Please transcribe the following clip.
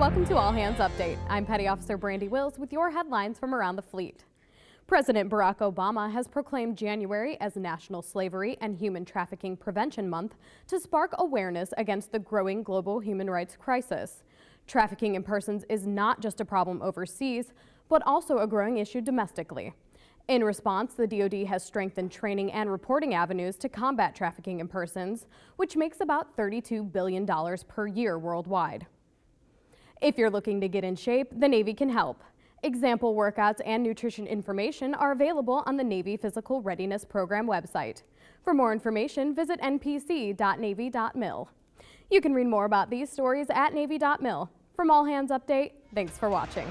Welcome to All Hands Update. I'm Petty Officer Brandy Wills with your headlines from around the fleet. President Barack Obama has proclaimed January as National Slavery and Human Trafficking Prevention Month to spark awareness against the growing global human rights crisis. Trafficking in persons is not just a problem overseas, but also a growing issue domestically. In response, the DoD has strengthened training and reporting avenues to combat trafficking in persons, which makes about $32 billion per year worldwide. If you're looking to get in shape, the Navy can help. Example workouts and nutrition information are available on the Navy Physical Readiness Program website. For more information, visit npc.navy.mil. You can read more about these stories at navy.mil. From All Hands Update, thanks for watching.